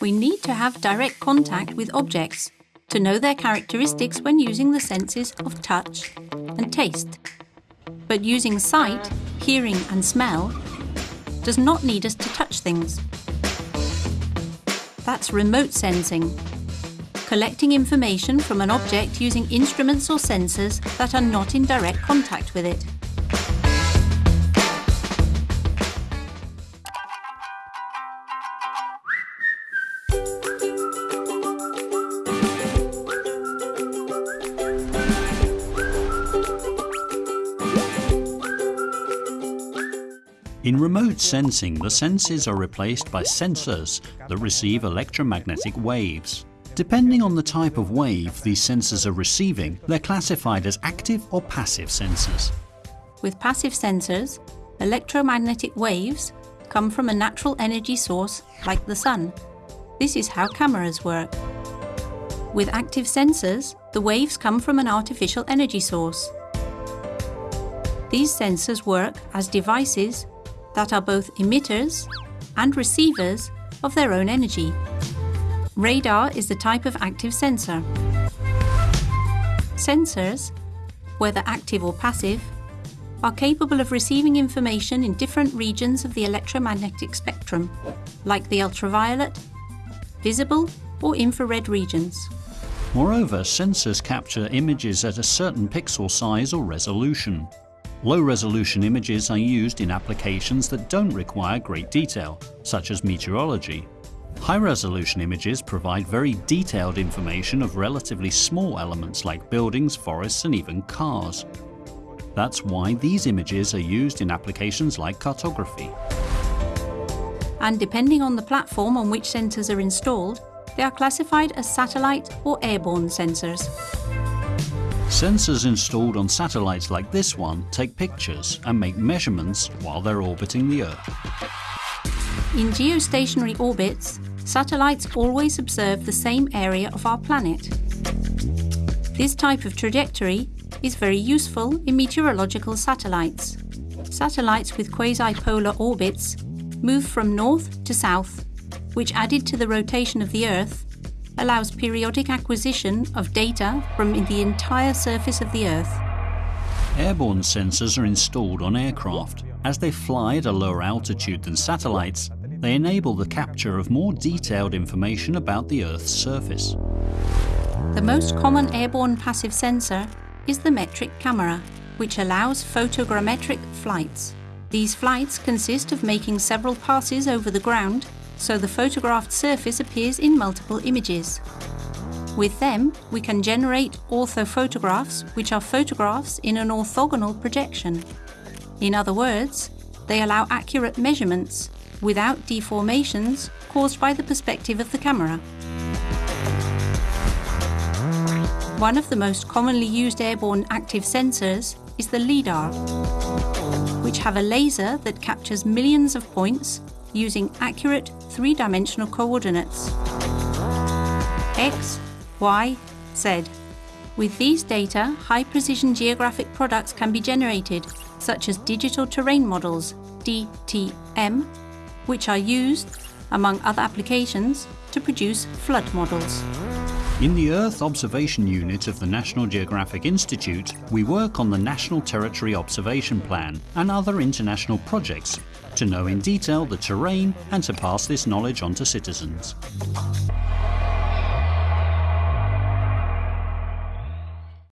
we need to have direct contact with objects to know their characteristics when using the senses of touch and taste. But using sight, hearing and smell does not need us to touch things. That's remote sensing, collecting information from an object using instruments or sensors that are not in direct contact with it. In remote sensing, the senses are replaced by sensors that receive electromagnetic waves. Depending on the type of wave these sensors are receiving, they're classified as active or passive sensors. With passive sensors, electromagnetic waves come from a natural energy source like the sun. This is how cameras work. With active sensors, the waves come from an artificial energy source. These sensors work as devices that are both emitters and receivers of their own energy. Radar is the type of active sensor. Sensors, whether active or passive, are capable of receiving information in different regions of the electromagnetic spectrum, like the ultraviolet, visible or infrared regions. Moreover, sensors capture images at a certain pixel size or resolution. Low-resolution images are used in applications that don't require great detail, such as meteorology. High-resolution images provide very detailed information of relatively small elements like buildings, forests and even cars. That's why these images are used in applications like cartography. And depending on the platform on which sensors are installed, they are classified as satellite or airborne sensors. Sensors installed on satellites like this one take pictures and make measurements while they're orbiting the Earth. In geostationary orbits, satellites always observe the same area of our planet. This type of trajectory is very useful in meteorological satellites. Satellites with quasi-polar orbits move from north to south, which added to the rotation of the Earth allows periodic acquisition of data from the entire surface of the Earth. Airborne sensors are installed on aircraft. As they fly at a lower altitude than satellites, they enable the capture of more detailed information about the Earth's surface. The most common airborne passive sensor is the metric camera, which allows photogrammetric flights. These flights consist of making several passes over the ground so the photographed surface appears in multiple images. With them, we can generate orthophotographs, which are photographs in an orthogonal projection. In other words, they allow accurate measurements without deformations caused by the perspective of the camera. One of the most commonly used airborne active sensors is the LIDAR, which have a laser that captures millions of points using accurate three-dimensional coordinates x, y, z. With these data, high-precision geographic products can be generated, such as digital terrain models, DTM, which are used, among other applications, to produce flood models. In the Earth Observation Unit of the National Geographic Institute, we work on the National Territory Observation Plan and other international projects to know in detail the terrain and to pass this knowledge on to citizens.